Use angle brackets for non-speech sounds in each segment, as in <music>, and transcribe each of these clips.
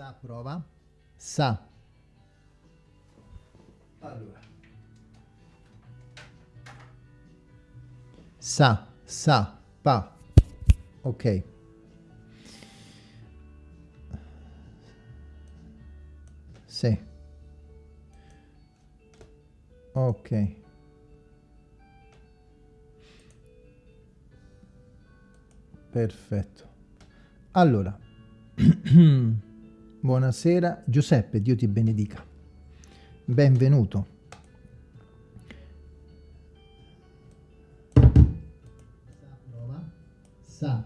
Sa, prova. Sa. Allora. Sa, sa, pa. Ok. Sì. Ok. Perfetto. Allora, <clears throat> buonasera Giuseppe, Dio ti benedica. Benvenuto. Sa.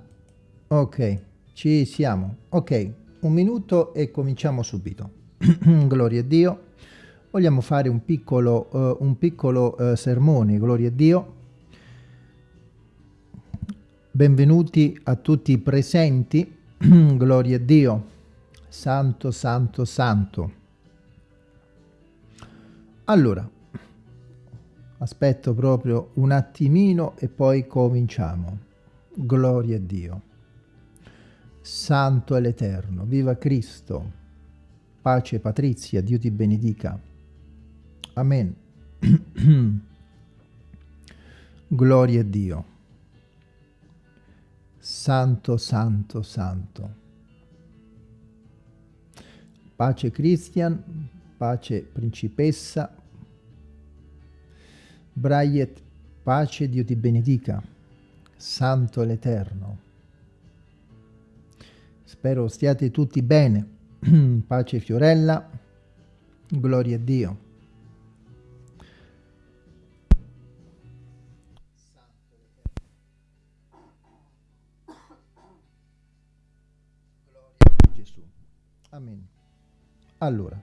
Ok, ci siamo. Ok, un minuto e cominciamo subito. <clears throat> gloria a Dio. Vogliamo fare un piccolo, uh, un piccolo uh, sermone, gloria a Dio. Benvenuti a tutti i presenti, <clears throat> gloria a Dio. Santo, santo, santo. Allora, aspetto proprio un attimino e poi cominciamo. Gloria a Dio. Santo è l'Eterno, viva Cristo. Pace Patrizia, Dio ti benedica. Amen. <clears throat> Gloria a Dio. Santo, santo, santo. Pace Christian, pace principessa. Braiet, pace, Dio ti benedica. Santo l'Eterno. Spero stiate tutti bene. <clears throat> pace Fiorella, gloria a Dio. Allora,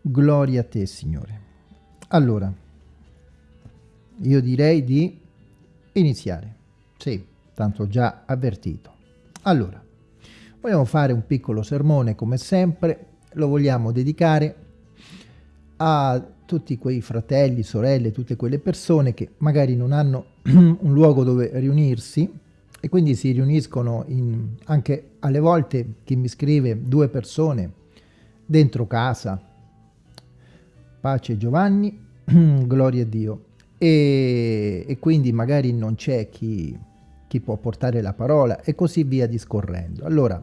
gloria a te Signore. Allora, io direi di iniziare. Sì, tanto già avvertito. Allora, Vogliamo fare un piccolo sermone come sempre, lo vogliamo dedicare a tutti quei fratelli, sorelle, tutte quelle persone che magari non hanno <clears throat> un luogo dove riunirsi e quindi si riuniscono in, anche alle volte chi mi scrive due persone dentro casa. Pace Giovanni, <clears throat> gloria a Dio. E, e quindi magari non c'è chi, chi può portare la parola e così via discorrendo. Allora,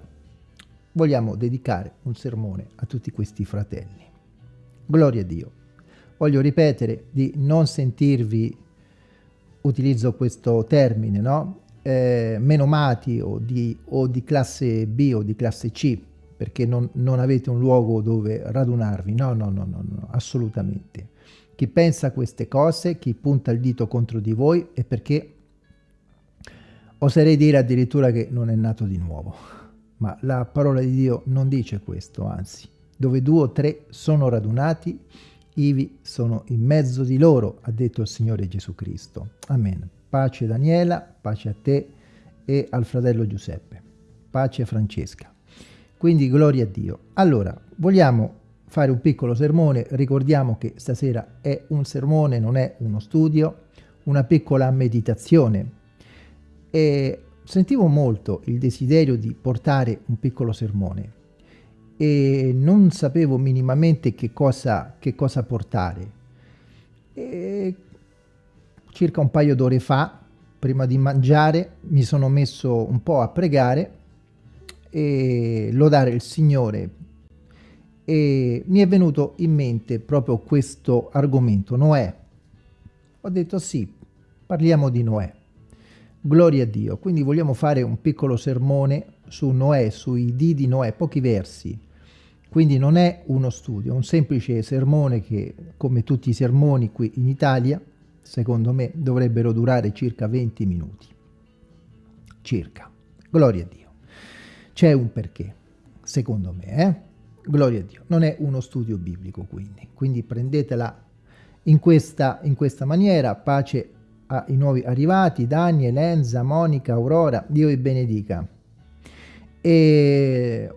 vogliamo dedicare un sermone a tutti questi fratelli. Gloria a Dio. Voglio ripetere di non sentirvi, utilizzo questo termine, no? Eh, menomati o di, o di, classe B o di classe C, perché non, non avete un luogo dove radunarvi. No, no, no, no, no, assolutamente. Chi pensa queste cose, chi punta il dito contro di voi, è perché oserei dire addirittura che non è nato di nuovo. Ma la parola di Dio non dice questo, anzi, dove due o tre sono radunati, ivi sono in mezzo di loro, ha detto il Signore Gesù Cristo. Amen. Pace Daniela, pace a te e al fratello Giuseppe. Pace Francesca. Quindi gloria a Dio. Allora, vogliamo fare un piccolo sermone, ricordiamo che stasera è un sermone, non è uno studio, una piccola meditazione. E sentivo molto il desiderio di portare un piccolo sermone e non sapevo minimamente che cosa, che cosa portare. E circa un paio d'ore fa, prima di mangiare, mi sono messo un po' a pregare e lodare il Signore e mi è venuto in mente proprio questo argomento, Noè. Ho detto sì, parliamo di Noè. Gloria a Dio. Quindi vogliamo fare un piccolo sermone su Noè, sui dì di Noè, pochi versi. Quindi non è uno studio, è un semplice sermone che, come tutti i sermoni qui in Italia, secondo me dovrebbero durare circa 20 minuti. Circa. Gloria a Dio. C'è un perché, secondo me, eh? Gloria a Dio. Non è uno studio biblico, quindi. Quindi prendetela in questa, in questa maniera, pace ai nuovi arrivati, Dani, Elenza, Monica, Aurora, Dio vi benedica. E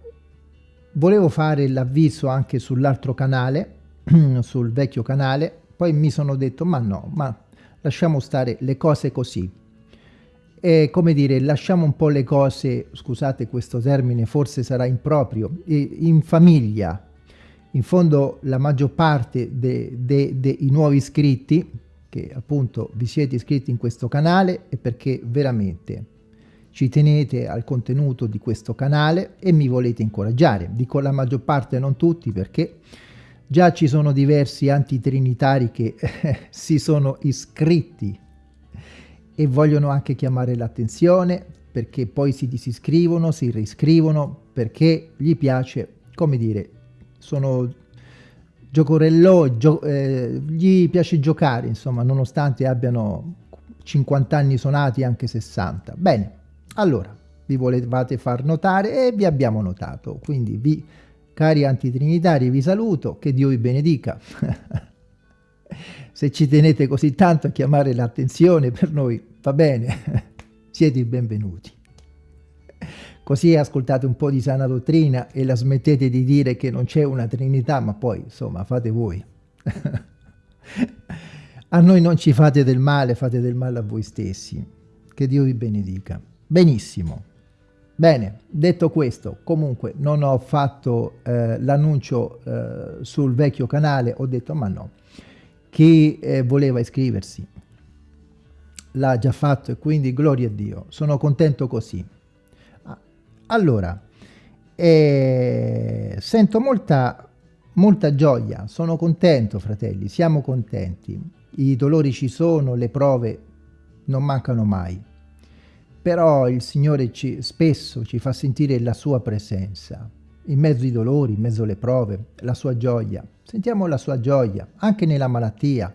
volevo fare l'avviso anche sull'altro canale, <clears throat> sul vecchio canale, poi mi sono detto ma no, ma lasciamo stare le cose così. eh, come dire, lasciamo un po' le cose, scusate questo termine, forse sarà improprio, in famiglia. In fondo la maggior parte dei de, de, nuovi iscritti, che appunto vi siete iscritti in questo canale, è perché veramente ci tenete al contenuto di questo canale e mi volete incoraggiare. Dico la maggior parte, non tutti, perché già ci sono diversi antitrinitari che <laughs> si sono iscritti e vogliono anche chiamare l'attenzione perché poi si disiscrivono, si riscrivono perché gli piace, come dire, sono giocorello, gio, eh, gli piace giocare, insomma, nonostante abbiano 50 anni suonati, anche 60. Bene, allora, vi volevate far notare e vi abbiamo notato, quindi vi, cari antitrinitari, vi saluto, che Dio vi benedica. <laughs> Se ci tenete così tanto a chiamare l'attenzione per noi, va bene, <laughs> siete i benvenuti. Così ascoltate un po' di sana dottrina e la smettete di dire che non c'è una Trinità, ma poi, insomma, fate voi. <laughs> a noi non ci fate del male, fate del male a voi stessi. Che Dio vi benedica. Benissimo. Bene, detto questo, comunque non ho fatto eh, l'annuncio eh, sul vecchio canale, ho detto ma no, chi eh, voleva iscriversi l'ha già fatto e quindi gloria a Dio, sono contento così. Ah, allora, eh, sento molta, molta gioia, sono contento fratelli, siamo contenti, i dolori ci sono, le prove non mancano mai, però il Signore ci, spesso ci fa sentire la sua presenza, in mezzo ai dolori, in mezzo alle prove, la sua gioia. Sentiamo la sua gioia, anche nella malattia,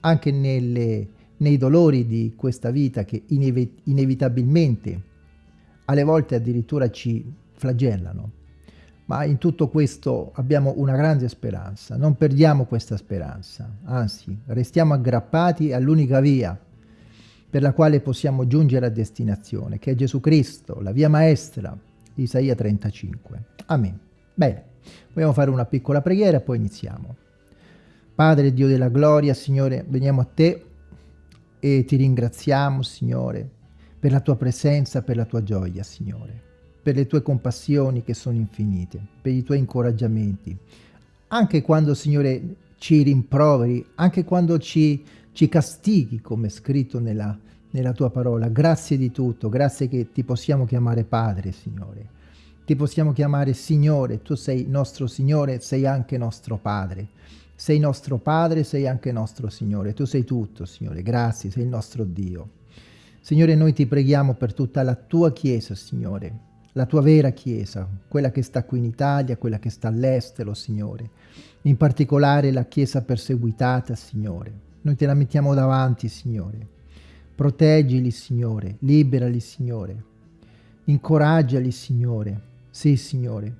anche nelle, nei dolori di questa vita che inevi inevitabilmente, alle volte addirittura ci flagellano. Ma in tutto questo abbiamo una grande speranza, non perdiamo questa speranza, anzi restiamo aggrappati all'unica via per la quale possiamo giungere a destinazione, che è Gesù Cristo, la via maestra, Isaia 35. Amen. Bene, vogliamo fare una piccola preghiera e poi iniziamo. Padre Dio della gloria, Signore, veniamo a Te e ti ringraziamo, Signore, per la Tua presenza, per la Tua gioia, Signore, per le Tue compassioni che sono infinite, per i Tuoi incoraggiamenti. Anche quando, Signore, ci rimproveri, anche quando ci, ci castighi, come scritto nella, nella tua parola. Grazie di tutto, grazie che ti possiamo chiamare Padre, Signore. Ti possiamo chiamare Signore, tu sei nostro Signore, sei anche nostro Padre. Sei nostro Padre, sei anche nostro Signore. Tu sei tutto, Signore. Grazie, sei il nostro Dio. Signore, noi ti preghiamo per tutta la tua Chiesa, Signore, la tua vera Chiesa, quella che sta qui in Italia, quella che sta all'estero, Signore. In particolare la Chiesa perseguitata, Signore. Noi te la mettiamo davanti, Signore. Proteggili, Signore, liberali, Signore. Incoraggiali, Signore. Sì, Signore.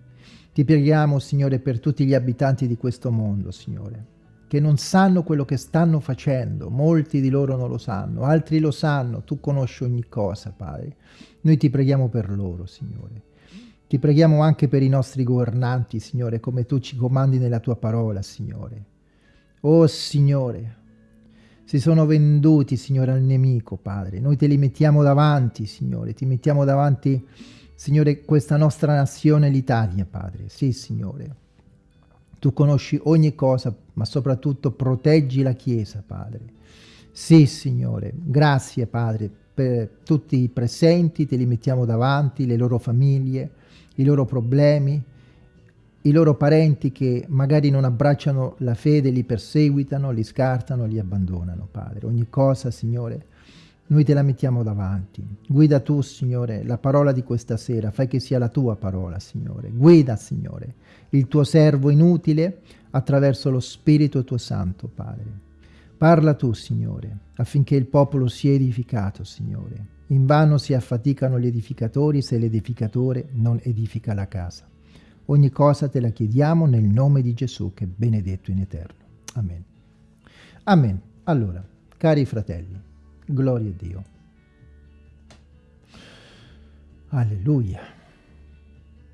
Ti preghiamo, Signore, per tutti gli abitanti di questo mondo, Signore, che non sanno quello che stanno facendo. Molti di loro non lo sanno, altri lo sanno. Tu conosci ogni cosa, Padre. Noi ti preghiamo per loro, Signore. Ti preghiamo anche per i nostri governanti, Signore, come tu ci comandi nella tua parola, Signore. Oh, Signore, si sono venduti, Signore, al nemico, Padre. Noi te li mettiamo davanti, Signore. Ti mettiamo davanti, Signore, questa nostra nazione, l'Italia, Padre. Sì, Signore. Tu conosci ogni cosa, ma soprattutto proteggi la Chiesa, Padre. Sì, Signore. Grazie, Padre, per tutti i presenti. Te li mettiamo davanti, le loro famiglie, i loro problemi, i loro parenti che magari non abbracciano la fede, li perseguitano, li scartano, li abbandonano, Padre. Ogni cosa, Signore, noi te la mettiamo davanti. Guida tu, Signore, la parola di questa sera, fai che sia la tua parola, Signore. Guida, Signore, il tuo servo inutile attraverso lo Spirito tuo Santo, Padre. Parla tu, Signore, affinché il popolo sia edificato, Signore. In vano si affaticano gli edificatori se l'edificatore non edifica la casa. Ogni cosa te la chiediamo nel nome di Gesù che è benedetto in eterno. Amen. Amen. Allora, cari fratelli, gloria a Dio. Alleluia.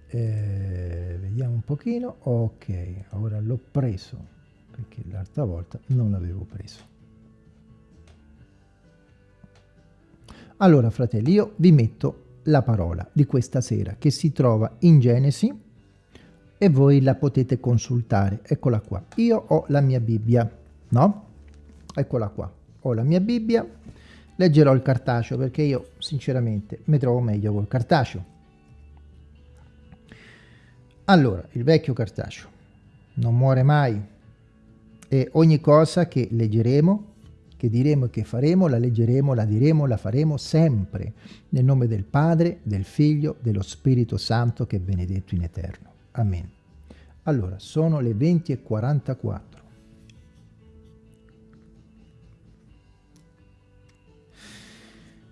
Eh, vediamo un pochino. Ok, ora l'ho preso, perché l'altra volta non l'avevo preso. Allora, fratelli, io vi metto la parola di questa sera che si trova in Genesi e voi la potete consultare. Eccola qua. Io ho la mia Bibbia, no? Eccola qua. Ho la mia Bibbia. Leggerò il cartaceo perché io sinceramente mi trovo meglio col cartaceo. Allora, il vecchio cartaceo non muore mai e ogni cosa che leggeremo che diremo e che faremo, la leggeremo, la diremo, la faremo sempre, nel nome del Padre, del Figlio, dello Spirito Santo che è benedetto in eterno. Amen. Allora, sono le 20 e 44.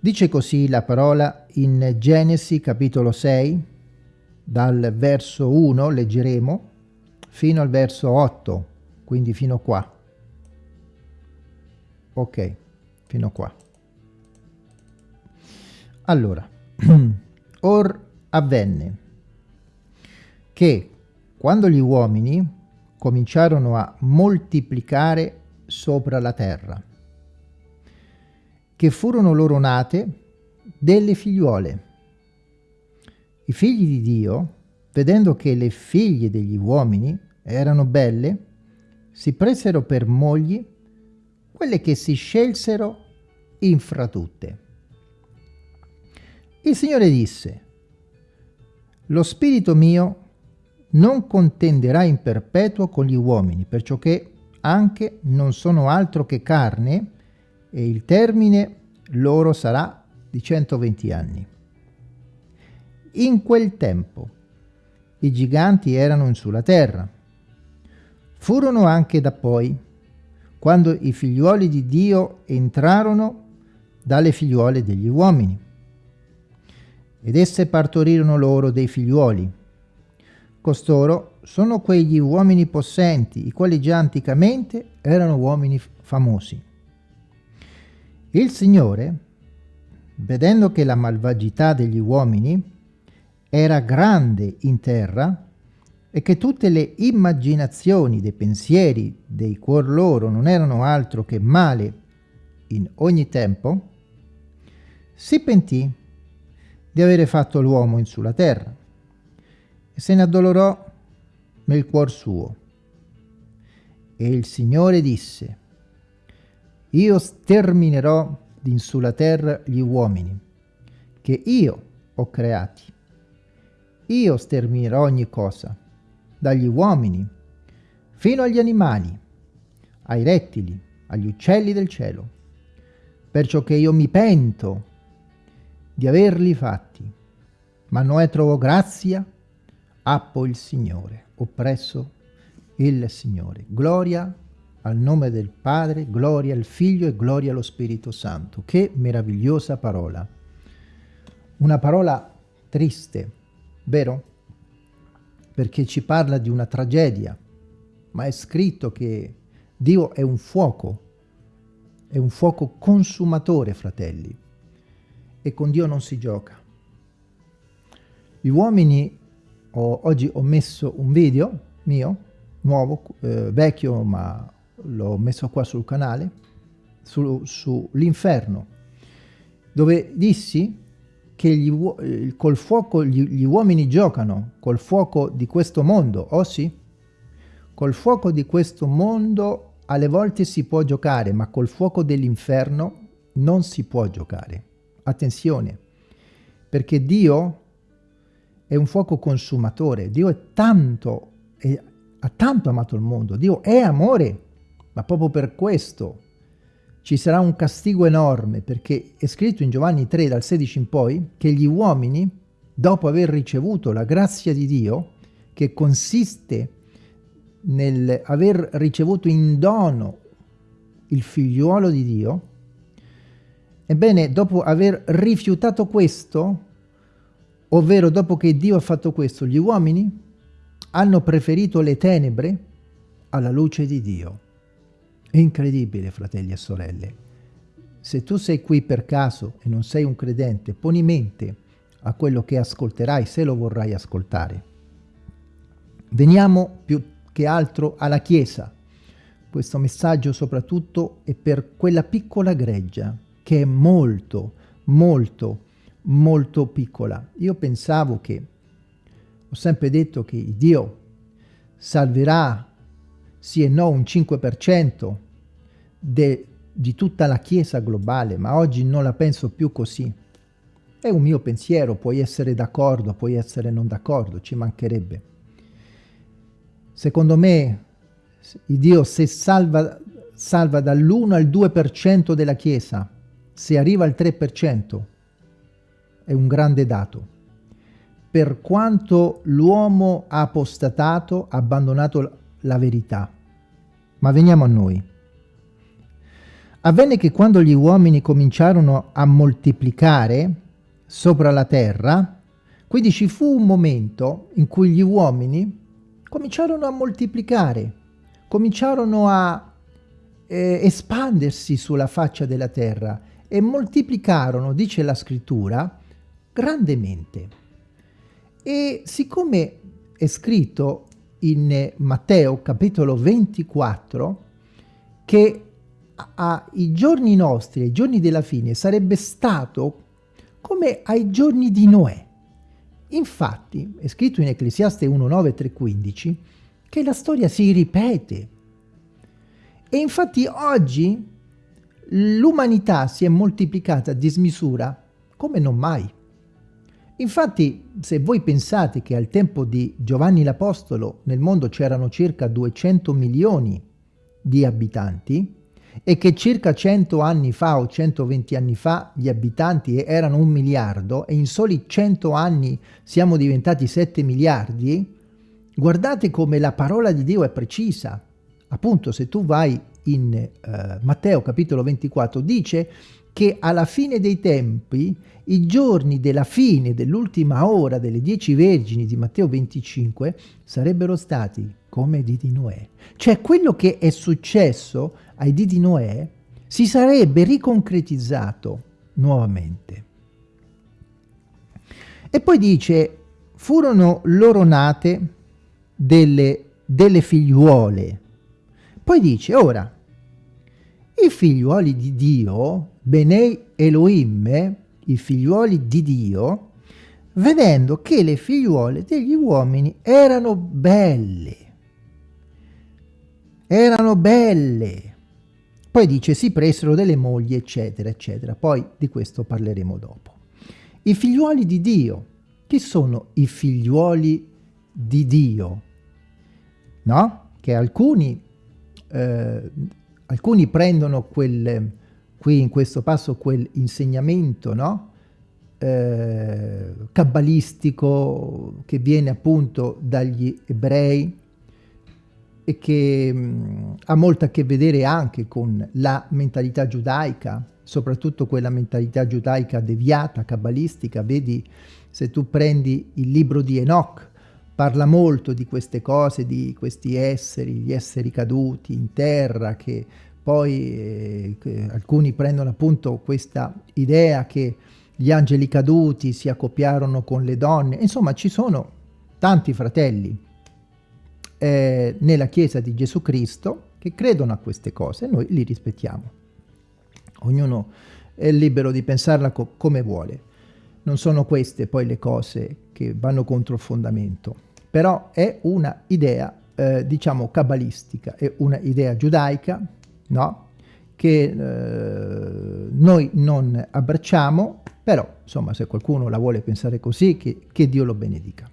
Dice così la parola in Genesi capitolo 6, dal verso 1 leggeremo fino al verso 8, quindi fino qua ok fino qua allora <clears throat> or avvenne che quando gli uomini cominciarono a moltiplicare sopra la terra che furono loro nate delle figliuole i figli di Dio vedendo che le figlie degli uomini erano belle si presero per mogli quelle che si scelsero infra tutte. Il Signore disse, lo spirito mio non contenderà in perpetuo con gli uomini, perciò che anche non sono altro che carne, e il termine loro sarà di 120 anni. In quel tempo i giganti erano sulla terra. Furono anche da poi quando i figliuoli di Dio entrarono dalle figliuole degli uomini. Ed esse partorirono loro dei figliuoli. Costoro sono quegli uomini possenti, i quali già anticamente erano uomini famosi. Il Signore, vedendo che la malvagità degli uomini era grande in terra, e che tutte le immaginazioni dei pensieri dei cuor loro non erano altro che male in ogni tempo, si pentì di avere fatto l'uomo in sulla terra e se ne addolorò nel cuor suo. E il Signore disse, io sterminerò in sulla terra gli uomini, che io ho creati. Io sterminerò ogni cosa, dagli uomini fino agli animali, ai rettili, agli uccelli del cielo, perciò che io mi pento di averli fatti. Ma Noè trovò grazia appo il Signore, oppresso il Signore. Gloria al nome del Padre, gloria al Figlio e gloria allo Spirito Santo. Che meravigliosa parola. Una parola triste, vero? perché ci parla di una tragedia, ma è scritto che Dio è un fuoco, è un fuoco consumatore, fratelli, e con Dio non si gioca. Gli uomini, ho, oggi ho messo un video mio, nuovo, eh, vecchio, ma l'ho messo qua sul canale, sull'inferno, su dove dissi che gli, eh, col fuoco gli, gli uomini giocano, col fuoco di questo mondo, oh sì? Col fuoco di questo mondo alle volte si può giocare, ma col fuoco dell'inferno non si può giocare. Attenzione, perché Dio è un fuoco consumatore, Dio è tanto, è, ha tanto amato il mondo, Dio è amore, ma proprio per questo ci sarà un castigo enorme perché è scritto in Giovanni 3 dal 16 in poi che gli uomini, dopo aver ricevuto la grazia di Dio, che consiste nel aver ricevuto in dono il figliuolo di Dio, ebbene dopo aver rifiutato questo, ovvero dopo che Dio ha fatto questo, gli uomini hanno preferito le tenebre alla luce di Dio. Incredibile, fratelli e sorelle. Se tu sei qui per caso e non sei un credente, poni mente a quello che ascolterai se lo vorrai ascoltare. Veniamo più che altro alla Chiesa. Questo messaggio soprattutto è per quella piccola greggia che è molto, molto, molto piccola. Io pensavo che, ho sempre detto che Dio salverà sì e no un 5% de, di tutta la Chiesa globale, ma oggi non la penso più così. È un mio pensiero, puoi essere d'accordo, puoi essere non d'accordo, ci mancherebbe. Secondo me, Dio se salva, salva dall'1 al 2% della Chiesa, se arriva al 3%, è un grande dato. Per quanto l'uomo ha apostatato, ha abbandonato la verità. Ma veniamo a noi. Avvenne che quando gli uomini cominciarono a moltiplicare sopra la terra, quindi ci fu un momento in cui gli uomini cominciarono a moltiplicare, cominciarono a eh, espandersi sulla faccia della terra e moltiplicarono, dice la scrittura, grandemente. E siccome è scritto in Matteo capitolo 24 che ai giorni nostri, ai giorni della fine, sarebbe stato come ai giorni di Noè. Infatti, è scritto in Ecclesiaste 1, 9, 3, 15, che la storia si ripete. E infatti oggi l'umanità si è moltiplicata a dismisura come non mai. Infatti, se voi pensate che al tempo di Giovanni l'Apostolo nel mondo c'erano circa 200 milioni di abitanti e che circa 100 anni fa o 120 anni fa gli abitanti erano un miliardo e in soli 100 anni siamo diventati 7 miliardi, guardate come la parola di Dio è precisa. Appunto, se tu vai in eh, Matteo capitolo 24, dice che alla fine dei tempi, i giorni della fine dell'ultima ora delle dieci vergini di Matteo 25 sarebbero stati come di di Noè. Cioè quello che è successo ai di di Noè si sarebbe riconcretizzato nuovamente. E poi dice, furono loro nate delle, delle figliuole. Poi dice, ora, i figliuoli di Dio, Benei Elohim, i figliuoli di Dio, vedendo che le figliuole degli uomini erano belle, erano belle. Poi dice si presero delle mogli, eccetera, eccetera. Poi di questo parleremo dopo. I figliuoli di Dio. Chi sono i figliuoli di Dio? No? Che alcuni eh, alcuni prendono quel, qui in questo passo quell'insegnamento, no? Eh, kabbalistico che viene appunto dagli ebrei e che mh, mm, ha molto a che vedere anche con la mentalità giudaica, soprattutto quella mentalità giudaica deviata, kabbalistica. Vedi, se tu prendi il libro di Enoch, parla molto di queste cose, di questi esseri, gli esseri caduti in terra, che poi eh, alcuni prendono appunto questa idea che gli angeli caduti si accoppiarono con le donne, insomma ci sono tanti fratelli eh, nella Chiesa di Gesù Cristo che credono a queste cose e noi li rispettiamo. Ognuno è libero di pensarla co come vuole. Non sono queste poi le cose che vanno contro il fondamento però è una idea, eh, diciamo, cabalistica, è una idea giudaica, no? che eh, noi non abbracciamo, però, insomma, se qualcuno la vuole pensare così, che, che Dio lo benedica.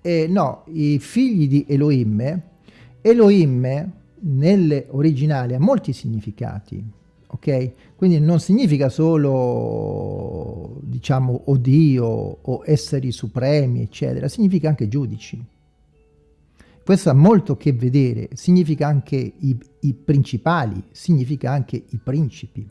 E no, i figli di Elohim, Elohim nelle originali ha molti significati, ok? Quindi non significa solo, diciamo, o Dio o esseri supremi, eccetera, significa anche giudici. Questo ha molto a che vedere, significa anche i, i principali, significa anche i principi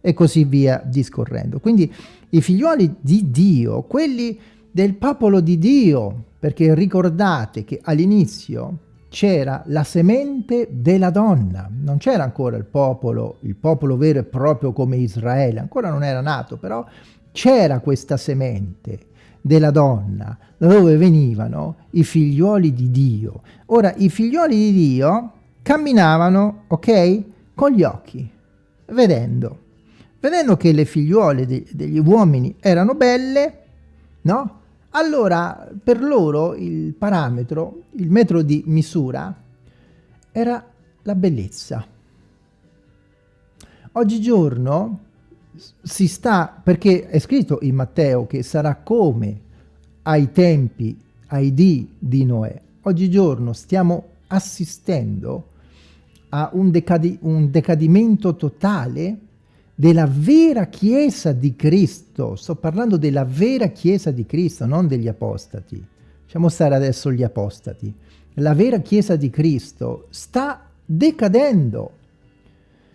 e così via discorrendo. Quindi i figlioli di Dio, quelli del popolo di Dio, perché ricordate che all'inizio c'era la semente della donna, non c'era ancora il popolo, il popolo vero e proprio come Israele, ancora non era nato, però c'era questa semente della donna, da dove venivano i figlioli di Dio. Ora, i figlioli di Dio camminavano, ok, con gli occhi, vedendo, vedendo che le figliuole de degli uomini erano belle, no? Allora per loro il parametro, il metro di misura era la bellezza. Oggigiorno si sta, perché è scritto in Matteo che sarà come ai tempi, ai dì di Noè. Oggigiorno stiamo assistendo a un, decadi un decadimento totale della vera Chiesa di Cristo. Sto parlando della vera Chiesa di Cristo, non degli apostati. Lasciamo stare adesso gli apostati. La vera Chiesa di Cristo sta decadendo.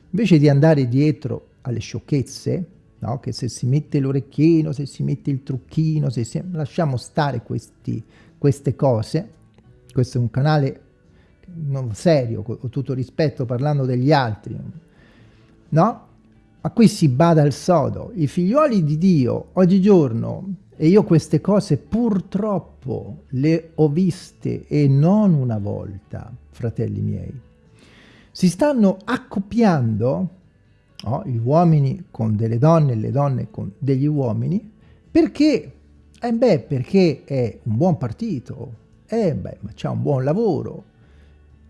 Invece di andare dietro alle sciocchezze, no? che se si mette l'orecchino, se si mette il trucchino, se si... lasciamo stare questi, queste cose. Questo è un canale non serio, con tutto rispetto, parlando degli altri, no? Ma qui si bada al sodo. I figlioli di Dio, oggigiorno, e io queste cose purtroppo le ho viste e non una volta, fratelli miei, si stanno accoppiando no? gli uomini con delle donne le donne con degli uomini perché, eh beh, perché è un buon partito, eh beh, c'è un buon lavoro,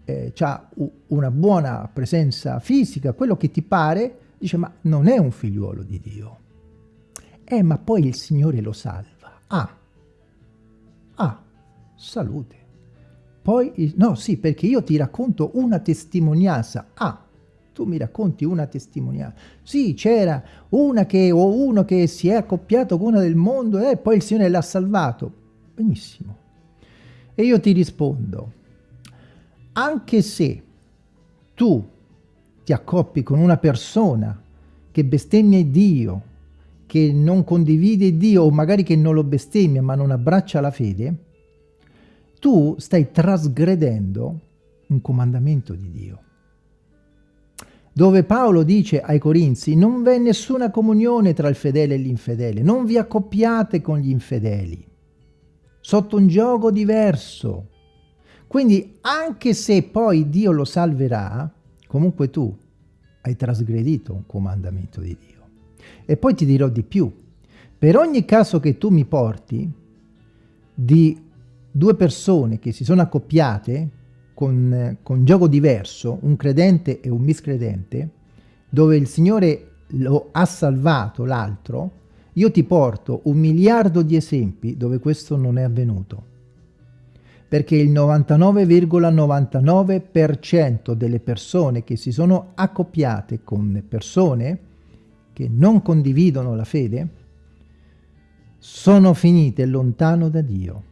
eh, ha una buona presenza fisica, quello che ti pare, dice ma non è un figliuolo di Dio. Eh, ma poi il Signore lo salva. Ah, ah, salute. Poi, no, sì, perché io ti racconto una testimonianza. Ah, tu mi racconti una testimonianza. Sì, c'era una che, o uno che si è accoppiato con una del mondo e eh, poi il Signore l'ha salvato. Benissimo. E io ti rispondo, anche se tu ti accoppi con una persona che bestemmia Dio, che non condivide Dio o magari che non lo bestemmia ma non abbraccia la fede, tu stai trasgredendo un comandamento di Dio. Dove Paolo dice ai Corinzi, non v'è nessuna comunione tra il fedele e l'infedele, non vi accoppiate con gli infedeli, sotto un gioco diverso, quindi anche se poi Dio lo salverà, comunque tu hai trasgredito un comandamento di Dio. E poi ti dirò di più. Per ogni caso che tu mi porti di due persone che si sono accoppiate con, con gioco diverso, un credente e un miscredente, dove il Signore lo ha salvato l'altro, io ti porto un miliardo di esempi dove questo non è avvenuto perché il 99,99% ,99 delle persone che si sono accoppiate con persone che non condividono la fede sono finite lontano da Dio.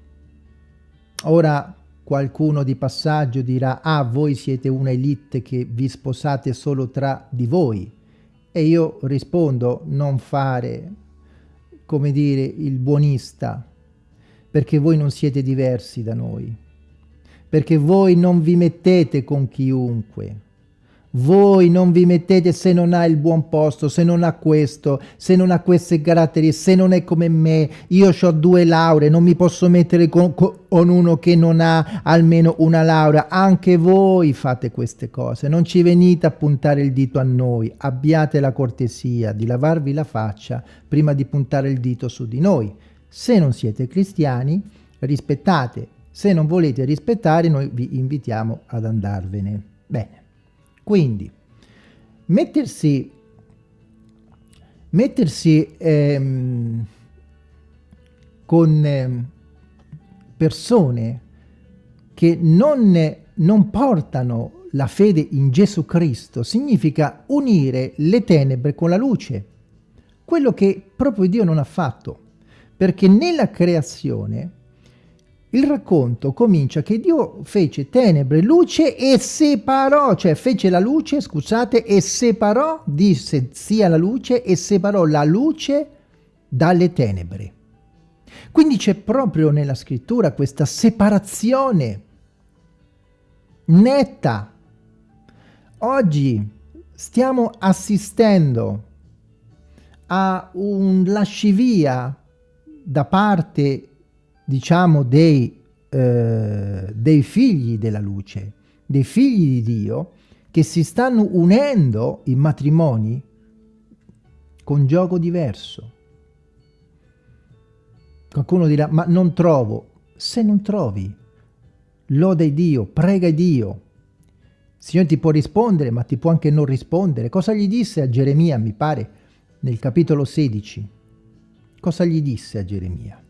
Ora qualcuno di passaggio dirà ah voi siete una elite che vi sposate solo tra di voi e io rispondo non fare come dire il buonista perché voi non siete diversi da noi, perché voi non vi mettete con chiunque, voi non vi mettete se non ha il buon posto, se non ha questo, se non ha queste caratteristiche, se non è come me, io ho due lauree, non mi posso mettere con, con, uno che non ha almeno una laurea. Anche voi fate queste cose, non ci venite a puntare il dito a noi, abbiate la cortesia di lavarvi la faccia prima di puntare il dito su di noi. Se non siete cristiani, rispettate. Se non volete rispettare, noi vi invitiamo ad andarvene. Bene, quindi mettersi, mettersi ehm, con ehm, persone che non, non portano la fede in Gesù Cristo significa unire le tenebre con la luce, quello che proprio Dio non ha fatto perché nella creazione il racconto comincia che Dio fece tenebre, luce e separò, cioè fece la luce, scusate, e separò, disse sia la luce e separò la luce dalle tenebre. Quindi c'è proprio nella scrittura questa separazione netta. Oggi stiamo assistendo a un lascivia da parte, diciamo, dei, eh, dei figli della luce, dei figli di Dio, che si stanno unendo in matrimoni con gioco diverso. Qualcuno dirà, ma non trovo. Se non trovi, loda Dio, prega Dio. Il Signore ti può rispondere, ma ti può anche non rispondere. Cosa gli disse a Geremia, mi pare, nel capitolo 16? Cosa gli disse a Geremia?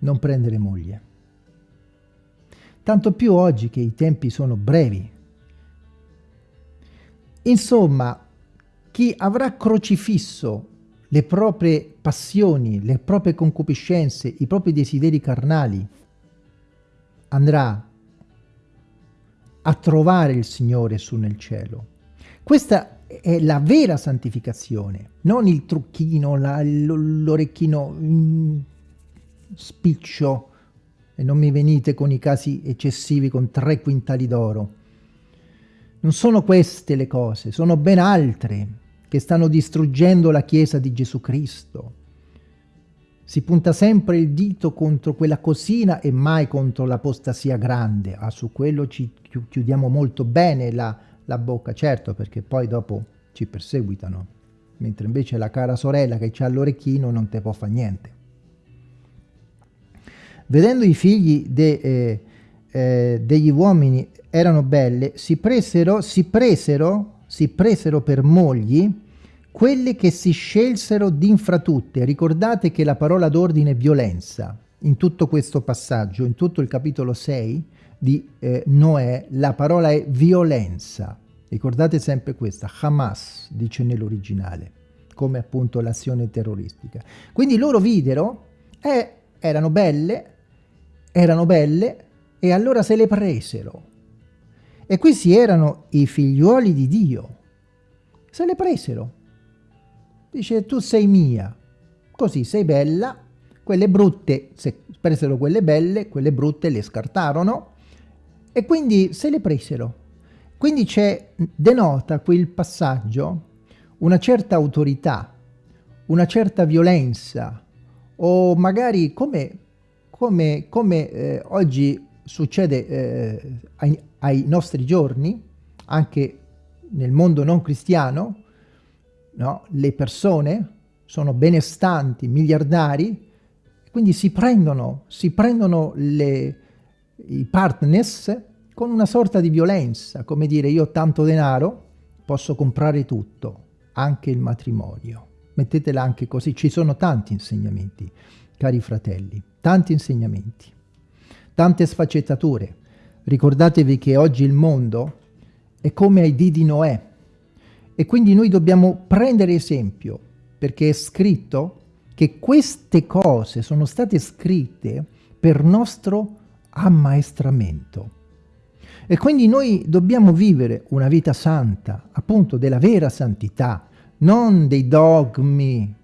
Non prendere moglie. Tanto più oggi che i tempi sono brevi. Insomma, chi avrà crocifisso le proprie passioni, le proprie concupiscenze, i propri desideri carnali, andrà a trovare il Signore su nel cielo. Questa è la vera santificazione, non il trucchino, l'orecchino mm, spiccio, e non mi venite con i casi eccessivi con tre quintali d'oro. Non sono queste le cose, sono ben altre che stanno distruggendo la Chiesa di Gesù Cristo. Si punta sempre il dito contro quella cosina e mai contro l'apostasia grande. Ah, su quello ci chiudiamo molto bene la, la bocca, certo, perché poi dopo ci perseguitano. Mentre invece la cara sorella che c'ha l'orecchino non te può fare niente. Vedendo i figli de, eh, eh, degli uomini erano belle, si presero, si presero si presero per mogli quelle che si scelsero d'infratutte. Ricordate che la parola d'ordine è violenza. In tutto questo passaggio, in tutto il capitolo 6 di eh, Noè, la parola è violenza. Ricordate sempre questa, Hamas, dice nell'originale, come appunto l'azione terroristica. Quindi loro videro, eh, erano belle, erano belle, e allora se le presero. E questi erano i figliuoli di Dio. Se le presero. Dice, tu sei mia. Così sei bella. Quelle brutte, se presero quelle belle, quelle brutte le scartarono. E quindi se le presero. Quindi c'è, denota quel passaggio una certa autorità, una certa violenza, o magari come, come, come eh, oggi succede eh, ai, ai, nostri giorni, anche nel mondo non cristiano, no? le persone sono benestanti, miliardari, quindi si prendono, si prendono le, i partners con una sorta di violenza, come dire io ho tanto denaro, posso comprare tutto, anche il matrimonio. Mettetela anche così, ci sono tanti insegnamenti, cari fratelli, tanti insegnamenti tante sfaccettature. Ricordatevi che oggi il mondo è come ai dì di Noè e quindi noi dobbiamo prendere esempio perché è scritto che queste cose sono state scritte per nostro ammaestramento. E quindi noi dobbiamo vivere una vita santa, appunto della vera santità, non dei dogmi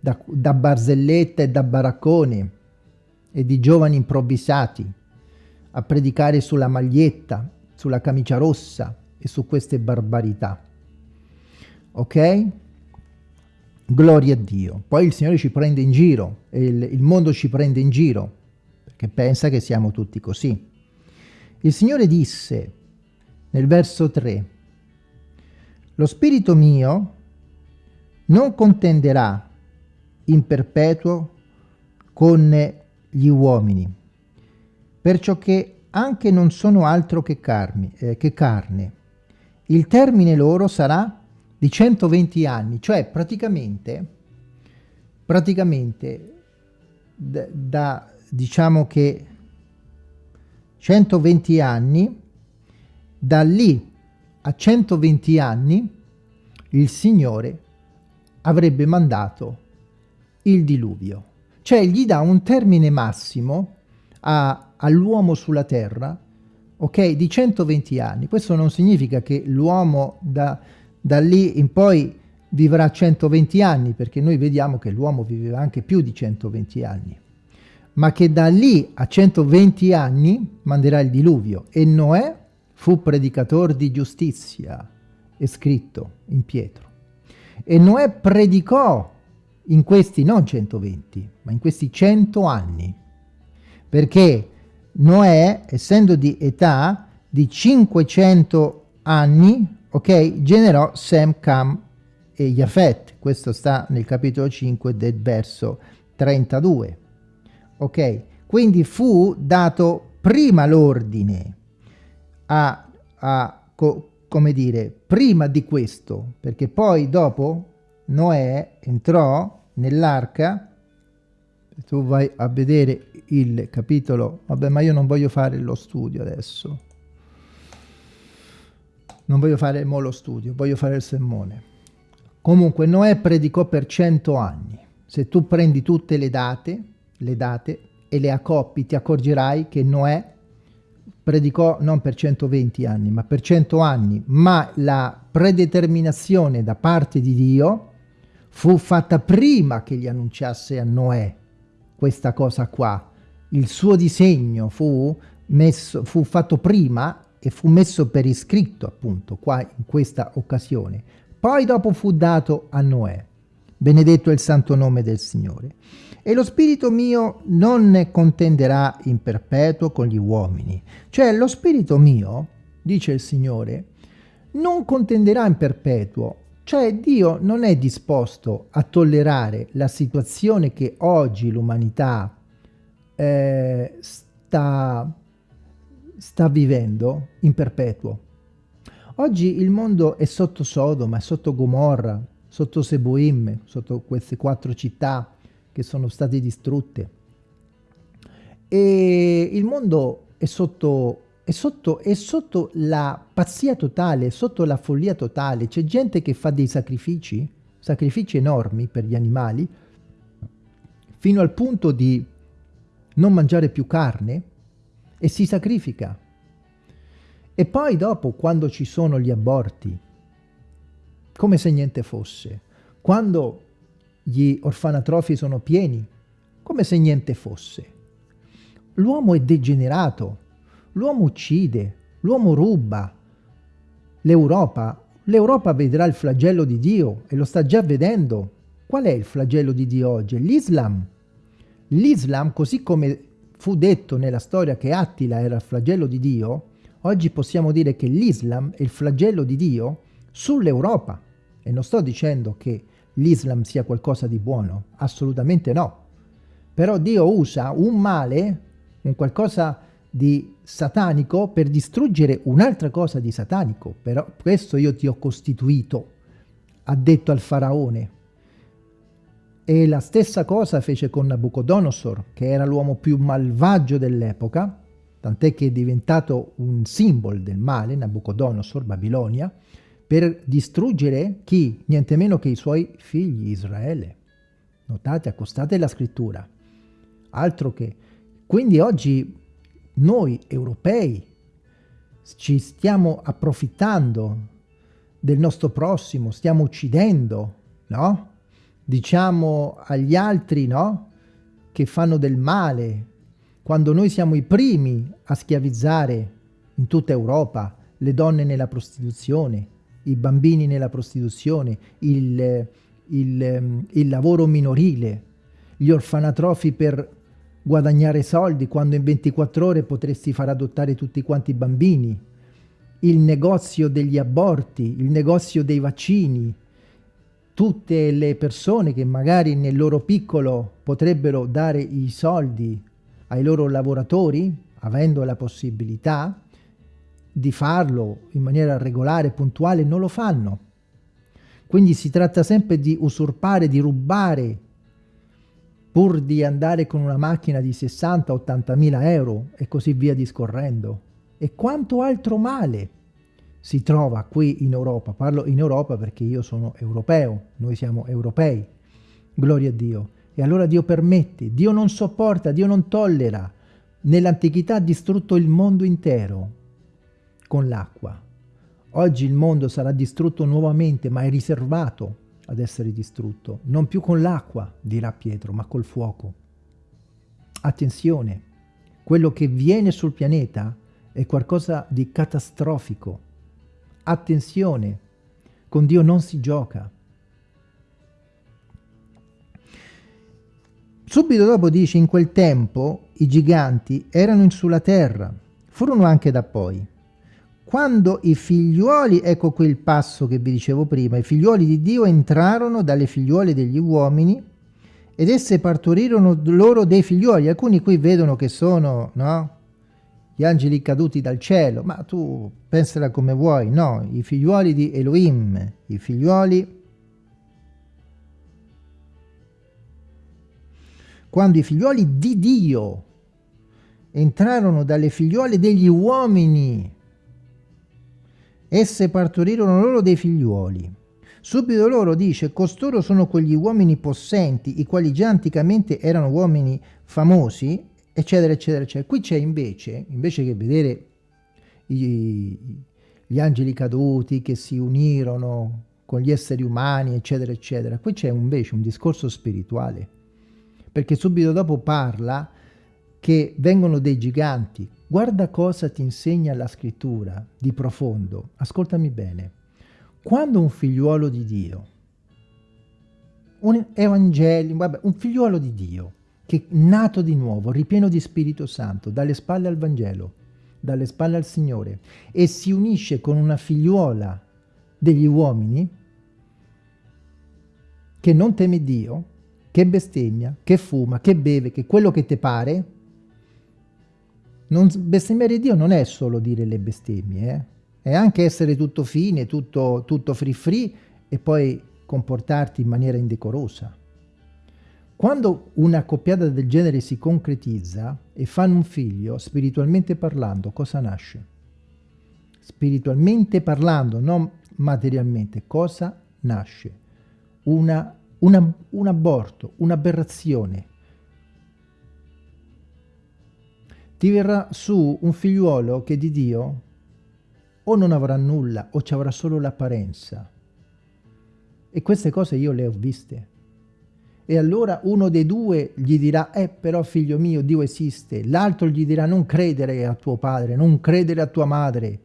da, da barzelletta e da baraccone, e di giovani improvvisati a predicare sulla maglietta, sulla camicia rossa e su queste barbarità. Ok? Gloria a Dio. Poi il Signore ci prende in giro, il, il mondo ci prende in giro, perché pensa che siamo tutti così. Il Signore disse nel verso 3, lo spirito mio non contenderà in perpetuo con gli uomini, perciò che anche non sono altro che, carmi, eh, che carne. Il termine loro sarà di 120 anni, cioè praticamente, praticamente da, da diciamo che 120 anni, da lì a 120 anni il Signore avrebbe mandato il diluvio. Cioè gli dà un termine massimo all'uomo sulla terra, ok, di 120 anni. Questo non significa che l'uomo da, da lì in poi vivrà 120 anni, perché noi vediamo che l'uomo viveva anche più di 120 anni, ma che da lì a 120 anni manderà il diluvio. E Noè fu predicatore di giustizia, è scritto in Pietro. E Noè predicò in questi non 120, ma in questi 100 anni, perché Noè, essendo di età di 500 anni, ok, generò Sem, Cam e Yafet. Questo sta nel capitolo 5 del verso 32. Ok? Quindi fu dato prima l'ordine a, a co, come dire, prima di questo, perché poi dopo Noè entrò nell'arca, tu vai a vedere il capitolo, vabbè ma io non voglio fare lo studio adesso, non voglio fare mo lo studio, voglio fare il sermone. Comunque Noè predicò per cento anni, se tu prendi tutte le date, le date e le accoppi ti accorgerai che Noè predicò non per 120 anni ma per 100 anni, ma la predeterminazione da parte di Dio fu fatta prima che gli annunciasse a Noè questa cosa qua. Il suo disegno fu, messo, fu fatto prima e fu messo per iscritto appunto qua in questa occasione. Poi dopo fu dato a Noè. Benedetto è il santo nome del Signore. E lo spirito mio non contenderà in perpetuo con gli uomini. Cioè lo spirito mio, dice il Signore, non contenderà in perpetuo cioè Dio non è disposto a tollerare la situazione che oggi l'umanità eh, sta, sta vivendo in perpetuo. Oggi il mondo è sotto Sodoma, è sotto Gomorra, sotto Seboim, sotto queste quattro città che sono state distrutte. E il mondo è sotto è sotto, è sotto la pazzia totale, sotto la follia totale. C'è gente che fa dei sacrifici, sacrifici enormi per gli animali, fino al punto di non mangiare più carne e si sacrifica. E poi dopo, quando ci sono gli aborti, come se niente fosse, quando gli orfanatrofi sono pieni, come se niente fosse. L'uomo è degenerato, L'uomo uccide, l'uomo ruba. L'Europa, l'Europa vedrà il flagello di Dio e lo sta già vedendo. Qual è il flagello di Dio oggi? L'Islam. L'Islam, così come fu detto nella storia che Attila era il flagello di Dio, oggi possiamo dire che l'Islam è il flagello di Dio sull'Europa. E non sto dicendo che l'Islam sia qualcosa di buono, assolutamente no. Però Dio usa un male, un qualcosa di satanico per distruggere un'altra cosa di satanico. Però questo io ti ho costituito, ha detto al faraone. E la stessa cosa fece con Nabucodonosor, che era l'uomo più malvagio dell'epoca, tant'è che è diventato un simbolo del male, Nabucodonosor, Babilonia, per distruggere chi? Niente meno che i suoi figli, Israele. Notate, accostate la scrittura. Altro che... Quindi oggi noi europei ci stiamo approfittando del nostro prossimo, stiamo uccidendo, no? Diciamo agli altri, no? Che fanno del male, quando noi siamo i primi a schiavizzare in tutta Europa le donne nella prostituzione, i bambini nella prostituzione, il, il, il lavoro minorile, gli orfanatrofi per guadagnare soldi quando in 24 ore potresti far adottare tutti quanti i bambini, il negozio degli aborti, il negozio dei vaccini, tutte le persone che magari nel loro piccolo potrebbero dare i soldi ai loro lavoratori, avendo la possibilità di farlo in maniera regolare, puntuale, non lo fanno. Quindi si tratta sempre di usurpare, di rubare pur di andare con una macchina di 60-80 mila euro e così via discorrendo. E quanto altro male si trova qui in Europa. Parlo in Europa perché io sono europeo, noi siamo europei, gloria a Dio. E allora Dio permette, Dio non sopporta, Dio non tollera. Nell'antichità ha distrutto il mondo intero con l'acqua. Oggi il mondo sarà distrutto nuovamente, ma è riservato ad essere distrutto, non più con l'acqua, dirà Pietro, ma col fuoco. Attenzione, quello che viene sul pianeta è qualcosa di catastrofico. Attenzione, con Dio non si gioca. Subito dopo dice, in quel tempo i giganti erano sulla terra, furono anche da poi. Quando i figliuoli, ecco qui il passo che vi dicevo prima, i figliuoli di Dio entrarono dalle figliuole degli uomini ed esse partorirono loro dei figliuoli. Alcuni qui vedono che sono, no? Gli angeli caduti dal cielo, ma tu pensala come vuoi, no? I figliuoli di Elohim, i figliuoli... Quando i figliuoli di Dio entrarono dalle figliuole degli uomini, esse partorirono loro dei figliuoli. Subito loro dice, costoro sono quegli uomini possenti, i quali già anticamente erano uomini famosi, eccetera, eccetera, eccetera. Qui c'è invece, invece che vedere i, gli angeli caduti che si unirono con gli esseri umani, eccetera, eccetera, qui c'è invece un discorso spirituale, perché subito dopo parla che vengono dei giganti. Guarda cosa ti insegna la scrittura di profondo. Ascoltami bene. Quando un figliuolo di Dio, un evangelico, vabbè, un figliuolo di Dio, che nato di nuovo, ripieno di Spirito Santo, dalle spalle al Vangelo, dalle spalle al Signore, e si unisce con una figliuola degli uomini, che non teme Dio, che bestemmia, che fuma, che beve, che quello che ti pare, non, bestemmiare Dio non è solo dire le bestemmie, eh? è anche essere tutto fine, tutto, tutto free free e poi comportarti in maniera indecorosa. Quando una coppiata del genere si concretizza e fanno un figlio, spiritualmente parlando, cosa nasce? Spiritualmente parlando, non materialmente, cosa nasce? Una, una, un aborto, un'aberrazione. Ti verrà su un figliuolo che di Dio o non avrà nulla o ci avrà solo l'apparenza. E queste cose io le ho viste e allora uno dei due gli dirà, eh però figlio mio Dio esiste, l'altro gli dirà non credere a tuo padre, non credere a tua madre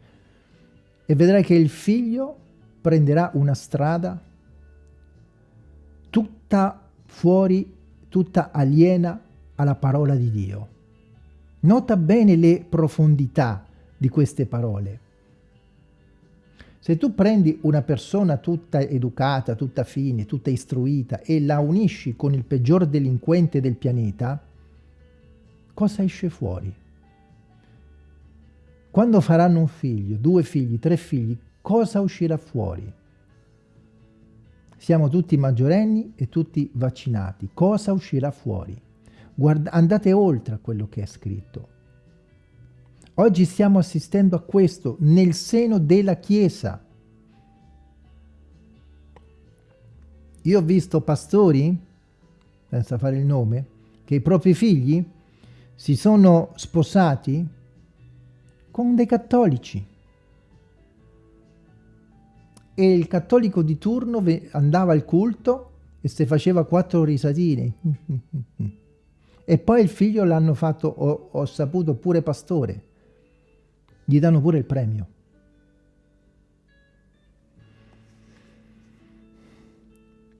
e vedrai che il figlio prenderà una strada tutta fuori, tutta aliena alla parola di Dio. Nota bene le profondità di queste parole. Se tu prendi una persona tutta educata, tutta fine, tutta istruita e la unisci con il peggior delinquente del pianeta, cosa esce fuori? Quando faranno un figlio, due figli, tre figli, cosa uscirà fuori? Siamo tutti maggiorenni e tutti vaccinati. Cosa uscirà fuori? Guarda, andate oltre a quello che è scritto. Oggi stiamo assistendo a questo nel seno della Chiesa. Io ho visto pastori, senza fare il nome, che i propri figli si sono sposati con dei cattolici. E il cattolico di turno andava al culto e si faceva quattro risatine. <laughs> e poi il figlio l'hanno fatto, ho, ho saputo, pure pastore gli danno pure il premio.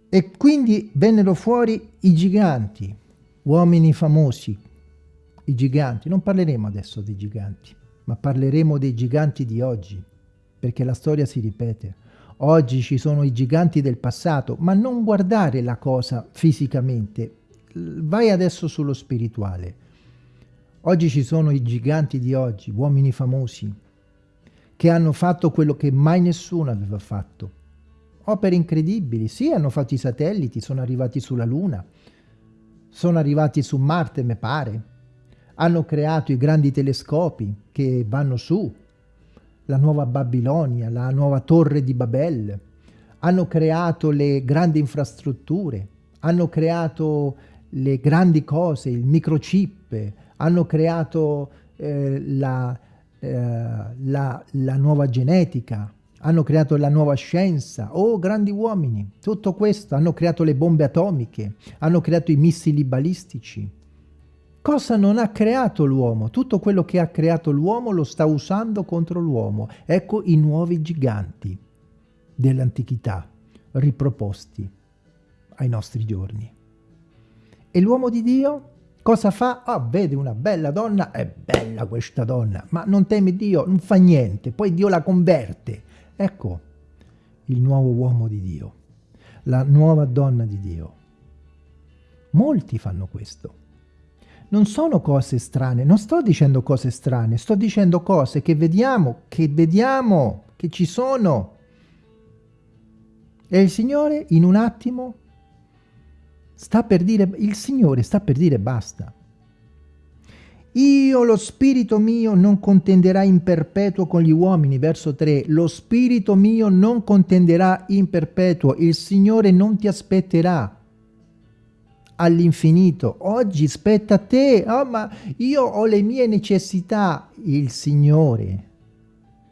E quindi vennero fuori i giganti, uomini famosi, i giganti. Non parleremo adesso dei giganti, ma parleremo dei giganti di oggi, perché la storia si ripete. Oggi ci sono i giganti del passato, ma non guardare la cosa fisicamente, vai adesso sullo spirituale. Oggi ci sono i giganti di oggi, uomini famosi, che hanno fatto quello che mai nessuno aveva fatto. Opere incredibili, sì, hanno fatto i satelliti, sono arrivati sulla Luna, sono arrivati su Marte, mi pare, hanno creato i grandi telescopi che vanno su, la nuova Babilonia, la nuova torre di Babel, hanno creato le grandi infrastrutture, hanno creato le grandi cose, il microchip, hanno creato eh, la, eh, la, la nuova genetica, hanno creato la nuova scienza, oh grandi uomini, tutto questo, hanno creato le bombe atomiche, hanno creato i missili balistici. Cosa non ha creato l'uomo? Tutto quello che ha creato l'uomo lo sta usando contro l'uomo. Ecco i nuovi giganti dell'antichità riproposti ai nostri giorni. E l'uomo di Dio? Cosa fa? Ah, vede una bella donna, è bella questa donna, ma non teme Dio, non fa niente, poi Dio la converte. Ecco il nuovo uomo di Dio, la nuova donna di Dio. Molti fanno questo. Non sono cose strane, non sto dicendo cose strane, sto dicendo cose che vediamo, che vediamo, che ci sono. E il Signore in un attimo sta per dire, il Signore sta per dire basta. Io lo spirito mio non contenderà in perpetuo con gli uomini, verso 3, lo spirito mio non contenderà in perpetuo, il Signore non ti aspetterà all'infinito, oggi spetta a te, oh, ma io ho le mie necessità, il Signore.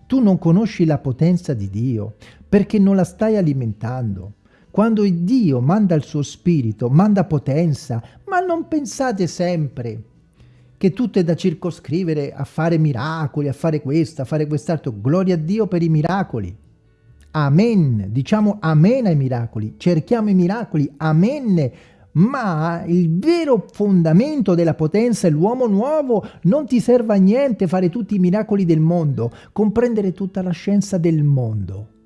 Tu non conosci la potenza di Dio, perché non la stai alimentando. Quando Dio manda il suo spirito, manda potenza, ma non pensate sempre che tutto è da circoscrivere a fare miracoli, a fare questo, a fare quest'altro. Gloria a Dio per i miracoli. Amen. Diciamo amen ai miracoli. Cerchiamo i miracoli. Amen. Ma il vero fondamento della potenza è l'uomo nuovo. Non ti serve a niente fare tutti i miracoli del mondo, comprendere tutta la scienza del mondo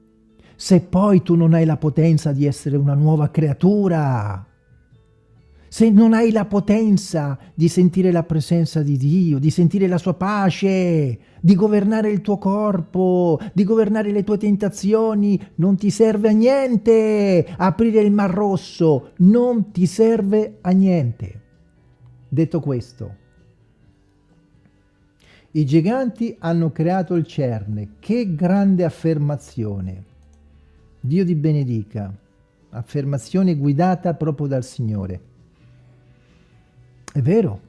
se poi tu non hai la potenza di essere una nuova creatura, se non hai la potenza di sentire la presenza di Dio, di sentire la sua pace, di governare il tuo corpo, di governare le tue tentazioni, non ti serve a niente aprire il mar rosso, non ti serve a niente. Detto questo, i giganti hanno creato il cerne, che grande affermazione! Dio ti benedica. Affermazione guidata proprio dal Signore. È vero.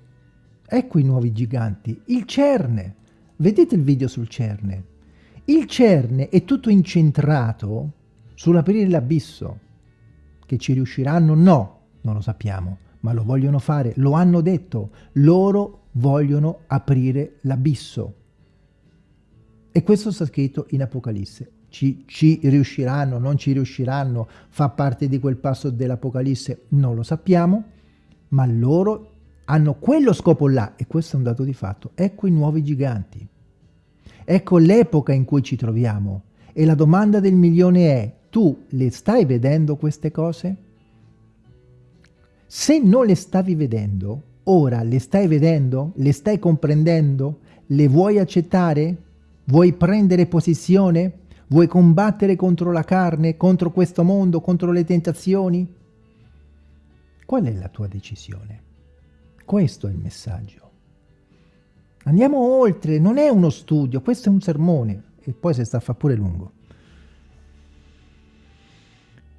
Ecco i nuovi giganti. Il cerne. Vedete il video sul cerne? Il cerne è tutto incentrato sull'aprire l'abisso. Che ci riusciranno? No, non lo sappiamo, ma lo vogliono fare, lo hanno detto. Loro vogliono aprire l'abisso. E questo sta scritto in Apocalisse ci, ci riusciranno, non ci riusciranno, fa parte di quel passo dell'Apocalisse, non lo sappiamo, ma loro hanno quello scopo là, e questo è un dato di fatto. Ecco i nuovi giganti. Ecco l'epoca in cui ci troviamo. E la domanda del milione è, tu le stai vedendo queste cose? Se non le stavi vedendo, ora le stai vedendo? Le stai comprendendo? Le vuoi accettare? Vuoi prendere posizione? Vuoi combattere contro la carne, contro questo mondo, contro le tentazioni? Qual è la tua decisione? Questo è il messaggio. Andiamo oltre, non è uno studio, questo è un sermone e poi si sta a fa pure lungo.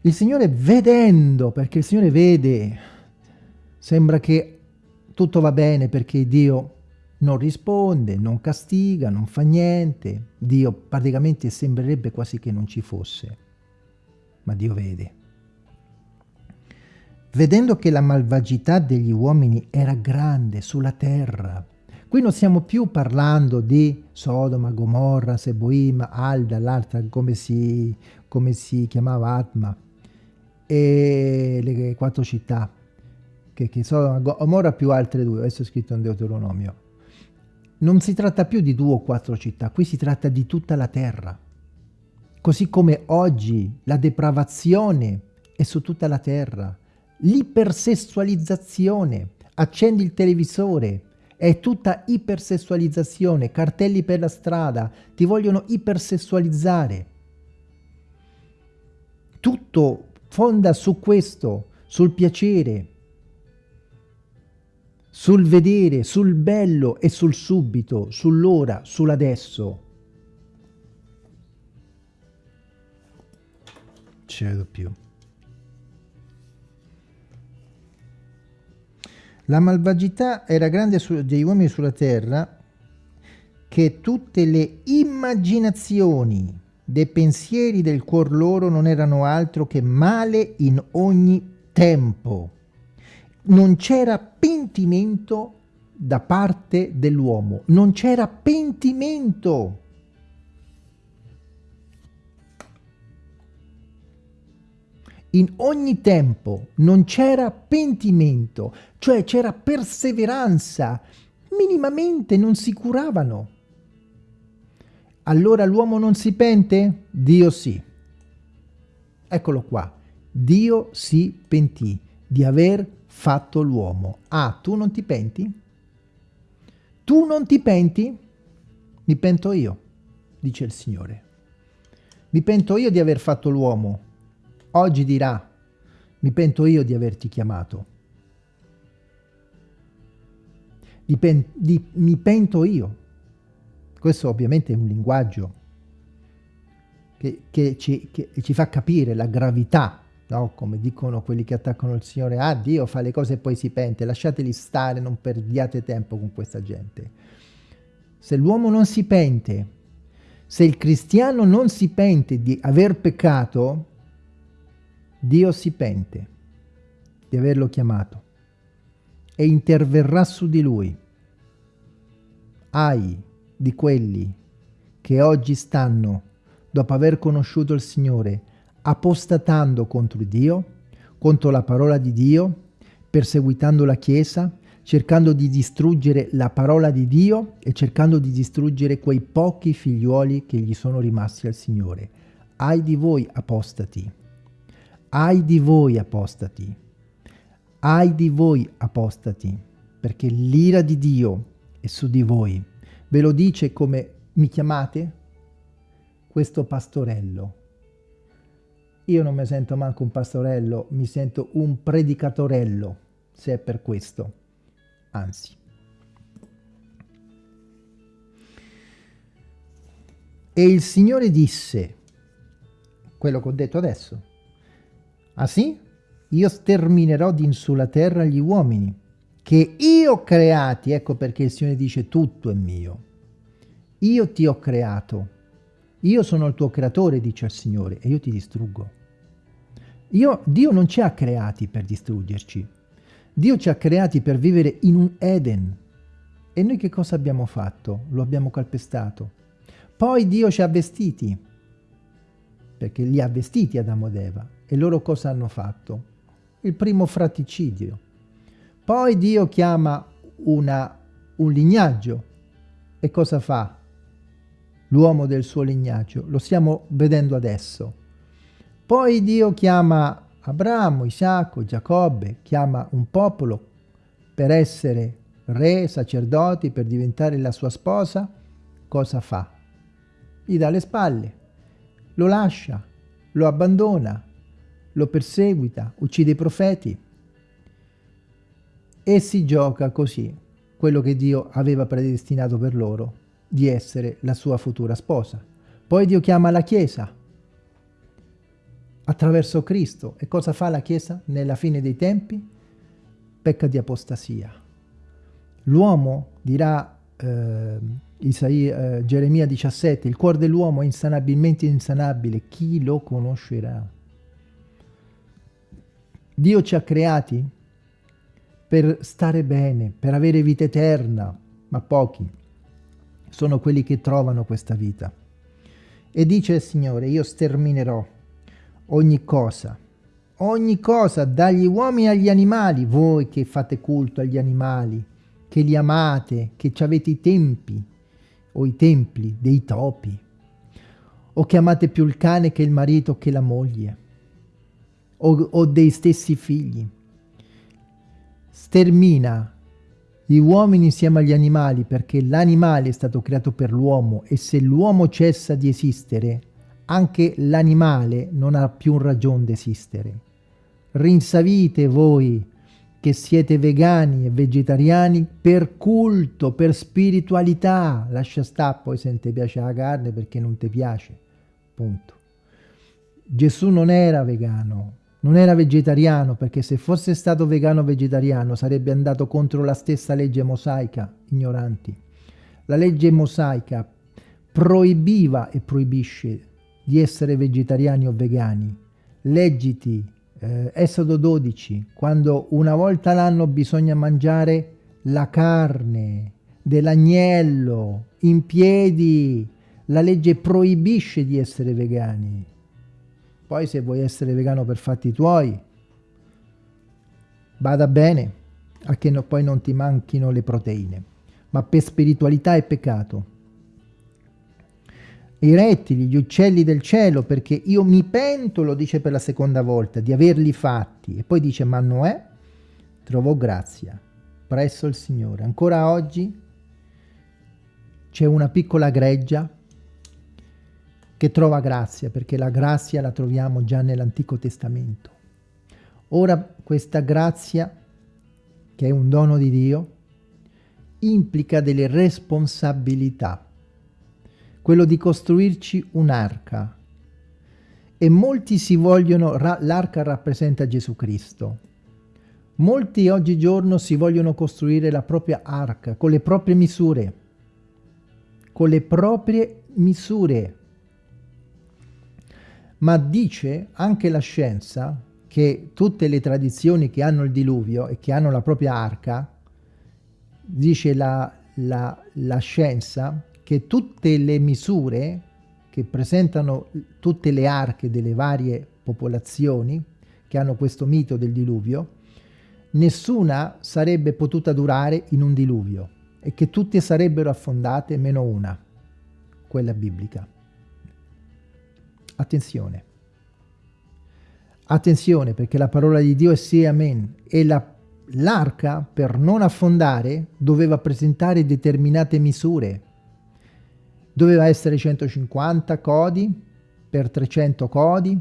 Il Signore vedendo, perché il Signore vede, sembra che tutto va bene perché Dio non risponde, non castiga, non fa niente. Dio praticamente sembrerebbe quasi che non ci fosse, ma Dio vede. Vedendo che la malvagità degli uomini era grande sulla terra, qui non stiamo più parlando di Sodoma, Gomorra, Seboim, Alda, l'altra come si, come si chiamava Atma, e le quattro città, che, che Sodoma, Gomorra più altre due, adesso è scritto in Deuteronomio non si tratta più di due o quattro città, qui si tratta di tutta la terra. Così come oggi la depravazione è su tutta la terra, l'ipersessualizzazione, accendi il televisore, è tutta ipersessualizzazione, cartelli per la strada, ti vogliono ipersessualizzare. Tutto fonda su questo, sul piacere, sul vedere, sul bello e sul subito, sull'ora, sull'adesso. Ci vedo più. La malvagità era grande degli uomini sulla terra che tutte le immaginazioni dei pensieri del cuor loro non erano altro che male in ogni tempo non c'era pentimento da parte dell'uomo, non c'era pentimento. in ogni tempo non c'era pentimento, cioè c'era perseveranza, minimamente non si curavano. Allora l'uomo non si pente? Dio sì. Eccolo qua. Dio si pentì di aver fatto l'uomo. Ah, tu non ti penti? Tu non ti penti? Mi pento io, dice il Signore. Mi pento io di aver fatto l'uomo. Oggi dirà, mi pento io di averti chiamato. Di di, mi pento io. Questo ovviamente è un linguaggio che, che, ci, che ci, fa capire la gravità, no? come dicono quelli che attaccano il Signore, ah Dio fa le cose e poi si pente, lasciateli stare, non perdiate tempo con questa gente. Se l'uomo non si pente, se il cristiano non si pente di aver peccato, Dio si pente di averlo chiamato e interverrà su di lui. Ai di quelli che oggi stanno, dopo aver conosciuto il Signore, apostatando contro Dio, contro la parola di Dio, perseguitando la Chiesa, cercando di distruggere la parola di Dio e cercando di distruggere quei pochi figliuoli che gli sono rimasti al Signore. Ai di voi apostati, ai di voi apostati, ai di voi apostati, perché l'ira di Dio è su di voi. Ve lo dice come mi chiamate? Questo pastorello. Io non mi sento manco un pastorello, mi sento un predicatorello, se è per questo. Anzi. E il Signore disse, quello che ho detto adesso, ah sì? io sterminerò din sulla terra gli uomini, che io ho creati, ecco perché il Signore dice tutto è mio. Io ti ho creato, io sono il tuo creatore, dice il Signore, e io ti distruggo. Io, Dio non ci ha creati per distruggerci, Dio ci ha creati per vivere in un Eden. E noi che cosa abbiamo fatto? Lo abbiamo calpestato. Poi Dio ci ha vestiti, perché li ha vestiti Adamo ed Eva. E loro cosa hanno fatto? il primo fraticidio. Poi Dio chiama una, un lignaggio e cosa fa? L'uomo del suo lignaggio, lo stiamo vedendo adesso. Poi Dio chiama Abramo, Isacco, Giacobbe, chiama un popolo per essere re, sacerdoti, per diventare la sua sposa. Cosa fa? Gli dà le spalle, lo lascia, lo abbandona, lo perseguita, uccide i profeti e si gioca così quello che Dio aveva predestinato per loro, di essere la sua futura sposa. Poi Dio chiama la Chiesa attraverso Cristo. E cosa fa la Chiesa nella fine dei tempi? Pecca di apostasia. L'uomo, dirà eh, Isaia, eh, Geremia 17, il cuore dell'uomo è insanabilmente insanabile, chi lo conoscerà? Dio ci ha creati per stare bene, per avere vita eterna, ma pochi sono quelli che trovano questa vita. E dice il Signore, io sterminerò ogni cosa, ogni cosa, dagli uomini agli animali, voi che fate culto agli animali, che li amate, che avete i tempi o i templi dei topi, o che amate più il cane che il marito che la moglie o, o dei stessi figli. Stermina gli uomini insieme agli animali perché l'animale è stato creato per l'uomo e se l'uomo cessa di esistere, anche l'animale non ha più ragione di esistere. Rinsavite voi che siete vegani e vegetariani per culto, per spiritualità. Lascia stare poi se non ti piace la carne perché non ti piace. Punto. Gesù non era vegano, non era vegetariano perché se fosse stato vegano vegetariano sarebbe andato contro la stessa legge mosaica, ignoranti. La legge mosaica proibiva e proibisce di essere vegetariani o vegani. Leggiti eh, Esodo 12, quando una volta l'anno bisogna mangiare la carne dell'agnello in piedi. La legge proibisce di essere vegani Poi se vuoi essere vegano per fatti tuoi, vada bene, a che no, poi non ti manchino le proteine. Ma per spiritualità è peccato. I rettili, gli uccelli del cielo, perché io mi pento, lo dice per la seconda volta, di averli fatti. E poi dice, ma Noè trovò grazia presso il Signore. Ancora oggi c'è una piccola greggia che trova grazia, perché la grazia la troviamo già nell'Antico Testamento. Ora questa grazia, che è un dono di Dio, implica delle responsabilità. Quello di costruirci un'arca. E molti si vogliono, l'arca rappresenta Gesù Cristo. Molti oggigiorno si vogliono costruire la propria arca con le proprie misure. Con le proprie misure ma dice anche la scienza che tutte le tradizioni che hanno il diluvio e che hanno la propria arca, dice la, la, la scienza che tutte le misure che presentano tutte le arche delle varie popolazioni che hanno questo mito del diluvio, nessuna sarebbe potuta durare in un diluvio e che tutte sarebbero affondate meno una, quella biblica. Attenzione. Attenzione perché la parola di Dio è sì amen e l'arca la, per non affondare doveva presentare determinate misure. Doveva essere 150 codi per 300 codi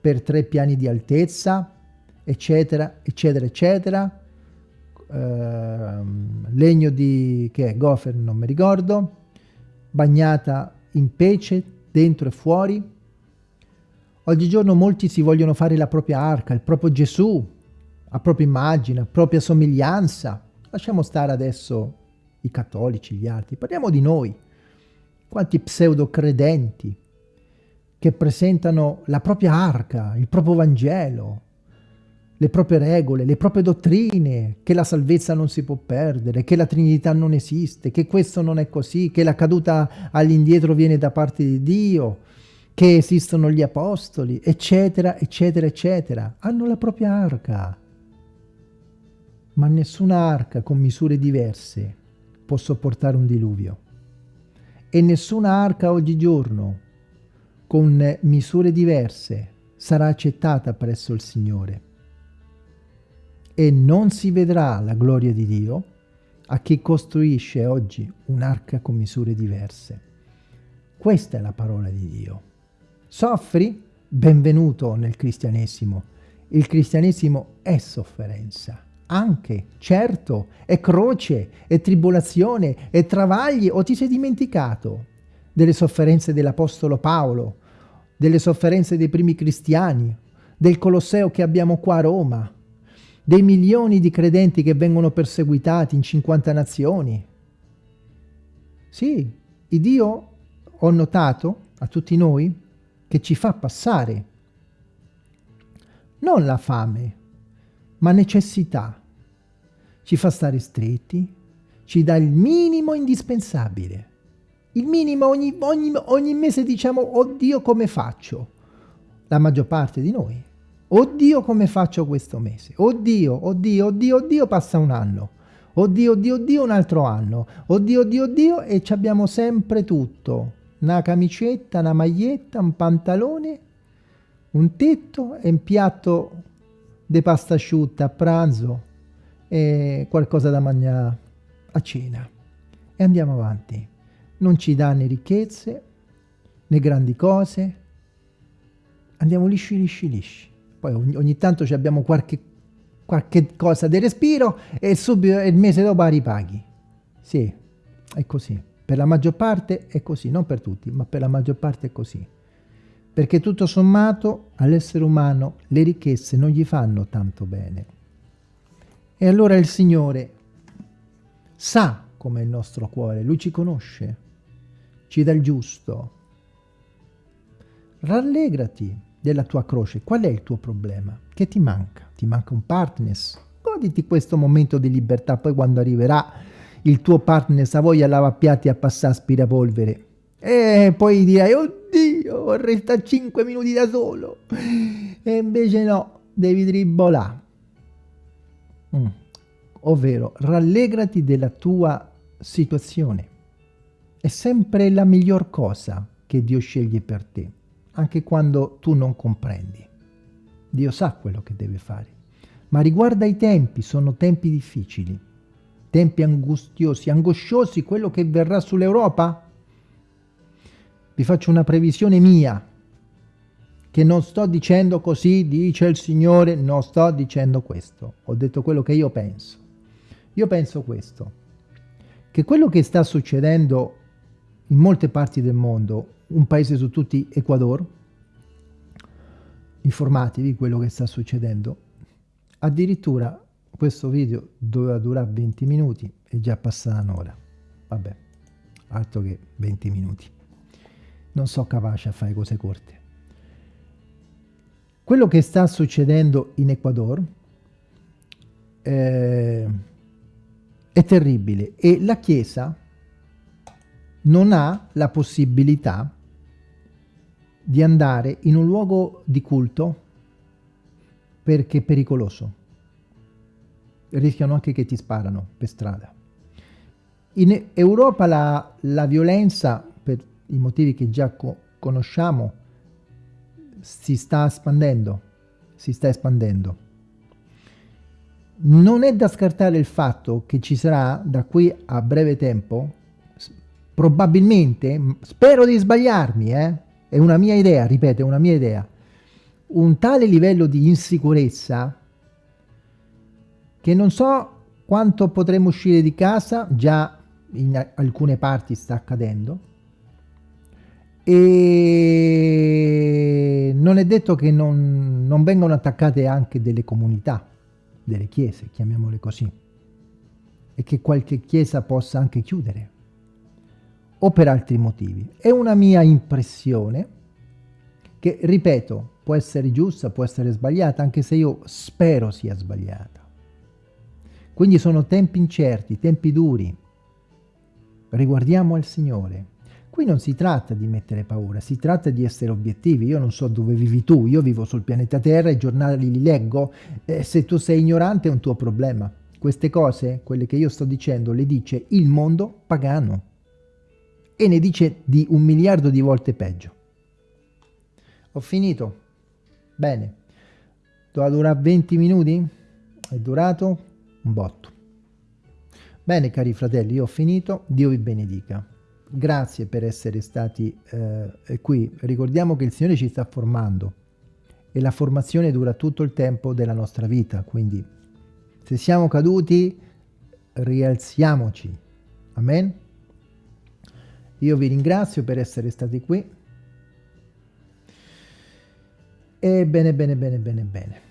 per tre piani di altezza eccetera eccetera eccetera Uh, legno di che è gofer non mi ricordo bagnata in pece dentro e fuori Oggigiorno molti si vogliono fare la propria arca, il proprio Gesù, a propria immagine, a propria somiglianza. Lasciamo stare adesso i cattolici, gli altri, parliamo di noi. Quanti pseudo credenti che presentano la propria arca, il proprio Vangelo, le proprie regole, le proprie dottrine, che la salvezza non si può perdere, che la Trinità non esiste, che questo non è così, che la caduta all'indietro viene da parte di Dio, che esistono gli apostoli, eccetera, eccetera, eccetera. Hanno la propria arca. Ma nessuna arca con misure diverse può sopportare un diluvio. E nessuna arca oggigiorno con misure diverse sarà accettata presso il Signore. E non si vedrà la gloria di Dio a chi costruisce oggi un'arca con misure diverse. Questa è la parola di Dio. Soffri? Benvenuto nel cristianesimo. Il cristianesimo è sofferenza. Anche, certo, è croce, è tribolazione, è travagli. O ti sei dimenticato delle sofferenze dell'Apostolo Paolo, delle sofferenze dei primi cristiani, del Colosseo che abbiamo qua a Roma, dei milioni di credenti che vengono perseguitati in 50 nazioni. Sì, il Dio, ho notato, a tutti noi, che ci fa passare non la fame, ma necessità. Ci fa stare stretti, ci dà il minimo indispensabile. Il minimo ogni, ogni, ogni mese diciamo, oddio come faccio? La maggior parte di noi. Oddio come faccio questo mese? Oddio, oddio, oddio, oddio, passa un anno. Oddio, oddio, oddio, un altro anno. Oddio, oddio, oddio, e ci abbiamo sempre tutto una camicetta, una maglietta, un pantalone, un tetto e un piatto di pasta asciutta a pranzo e qualcosa da mangiare a cena. E andiamo avanti. Non ci dà né ricchezze, né grandi cose. Andiamo lisci, lisci, lisci. Poi ogni, ogni tanto abbiamo qualche, qualche cosa di respiro e subito il mese dopo ripaghi. Sì, è così. Per la maggior parte è così, non per tutti, ma per la maggior parte è così. Perché tutto sommato all'essere umano le ricchezze non gli fanno tanto bene. E allora il Signore sa com'è il nostro cuore, Lui ci conosce, ci dà il giusto. Rallegrati della tua croce. Qual è il tuo problema? Che ti manca? Ti manca un partners? Goditi questo momento di libertà, poi quando arriverà il tuo partner sa voglia lavapiatti a passare aspirapolvere e poi dirai oddio io vorrei stare 5 minuti da solo. E invece no, devi tribolare. Mm. Ovvero, rallegrati della tua situazione. È sempre la miglior cosa che Dio sceglie per te, anche quando tu non comprendi. Dio sa quello che deve fare. Ma riguarda i tempi, sono tempi difficili, tempi angustiosi, angosciosi, quello che verrà sull'Europa. Vi faccio una previsione mia, che non sto dicendo così, dice il Signore, non sto dicendo questo. Ho detto quello che io penso. Io penso questo, che quello che sta succedendo in molte parti del mondo, un paese su tutti, Ecuador, informatevi quello che sta succedendo, Addirittura questo video doveva durare 20 minuti e già passata un'ora. Vabbè, altro che 20 minuti. Non so capace a fare cose corte. Quello che sta succedendo in Ecuador eh, è terribile e la Chiesa non ha la possibilità di andare in un luogo di culto perché è pericoloso. Rischiano anche che ti sparano per strada. In Europa la, la violenza, per i motivi che già co conosciamo, si sta espandendo. Si sta espandendo. Non è da scartare il fatto che ci sarà da qui a breve tempo, probabilmente, spero di sbagliarmi, eh? è una mia idea, ripeto, è una mia idea, un tale livello di insicurezza che non so quanto potremo uscire di casa, già in alcune parti sta accadendo, e non è detto che non, non vengano attaccate anche delle comunità, delle chiese, chiamiamole così, e che qualche chiesa possa anche chiudere, o per altri motivi. È una mia impressione, che ripeto, può essere giusta, può essere sbagliata, anche se io spero sia sbagliata. Quindi sono tempi incerti, tempi duri. Riguardiamo al Signore. Qui non si tratta di mettere paura, si tratta di essere obiettivi. Io non so dove vivi tu, io vivo sul pianeta Terra, i giornali li leggo, eh, se tu sei ignorante è un tuo problema. Queste cose, quelle che io sto dicendo, le dice il mondo pagano e ne dice di un miliardo di volte peggio. Ho finito. Bene. Doveva durare 20 minuti? È durato un botto. Bene cari fratelli, io ho finito. Dio vi benedica. Grazie per essere stati eh, qui. Ricordiamo che il Signore ci sta formando e la formazione dura tutto il tempo della nostra vita. Quindi se siamo caduti, rialziamoci. Amen. Io vi ringrazio per essere stati qui. E bene, bene, bene, bene, bene.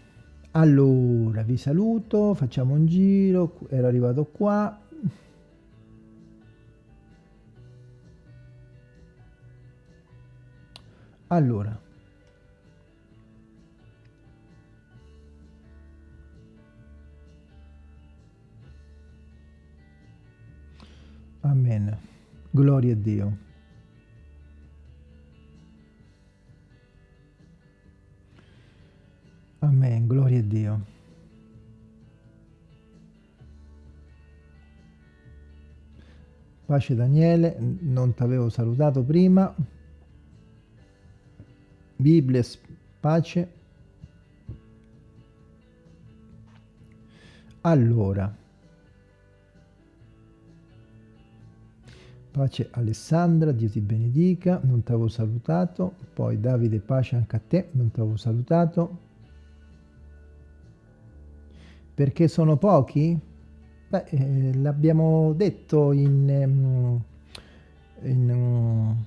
Allora, vi saluto, facciamo un giro, ero arrivato qua. Allora. Amen. Gloria a Dio. Amen, gloria a Dio. Pace Daniele, non ti avevo salutato prima. Bibbia, pace. Allora, pace Alessandra, Dio ti benedica, non ti avevo salutato. Poi Davide, pace anche a te, non ti avevo salutato. Perché sono pochi? Beh, eh, l'abbiamo detto in, um, in um,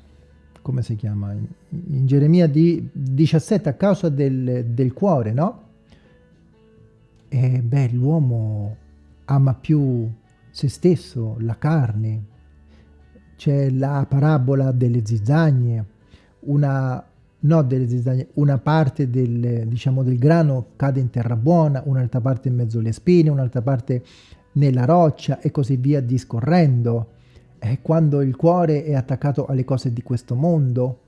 come si chiama? In, in Geremia di 17 a causa del, del cuore, no? E beh, l'uomo ama più se stesso, la carne. C'è la parabola delle zizzagne, una no delle zizzagne, una parte del, diciamo, del grano cade in terra buona, un'altra parte in mezzo alle spine, un'altra parte nella roccia e così via discorrendo. E quando il cuore è attaccato alle cose di questo mondo,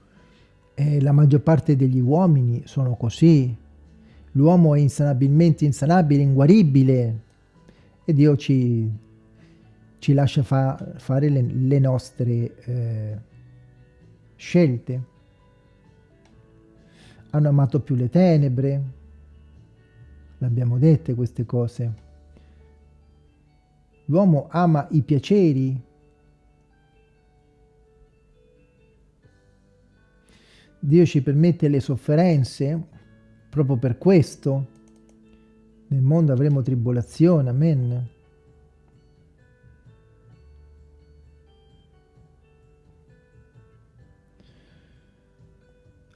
E la maggior parte degli uomini sono così. L'uomo è insanabilmente insanabile, inguaribile. E Dio ci, ci lascia fa, fare le, le nostre eh, scelte. Hanno amato più le tenebre. L'abbiamo dette queste cose. L'uomo ama i piaceri. Dio ci permette le sofferenze proprio per questo. Nel mondo avremo tribolazione, amen.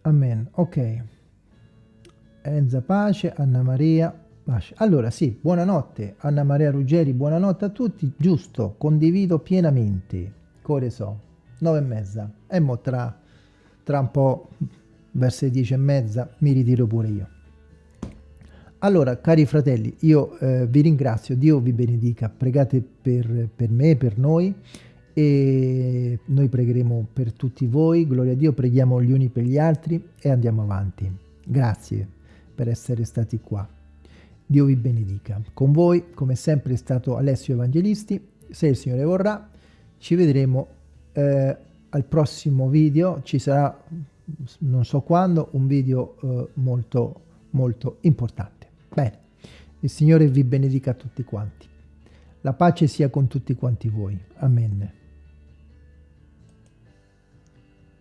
Amen. Ok. Enza Pace, Anna Maria, allora sì, buonanotte. Anna Maria Ruggeri, buonanotte a tutti, giusto, condivido pienamente, core so, nove e mezza, e mo tra, tra un po' verso le dieci e mezza mi ritiro pure io. Allora, cari fratelli, io eh, vi ringrazio, Dio vi benedica, pregate per, per me, per noi, e noi pregheremo per tutti voi, gloria a Dio, preghiamo gli uni per gli altri e andiamo avanti. Grazie per essere stati qua. Dio vi benedica. Con voi, come sempre, è stato Alessio Evangelisti. Se il Signore vorrà, ci vedremo eh, al prossimo video. Ci sarà, non so quando, un video eh, molto, molto importante. Bene, il Signore vi benedica tutti quanti. La pace sia con tutti quanti voi. Amen.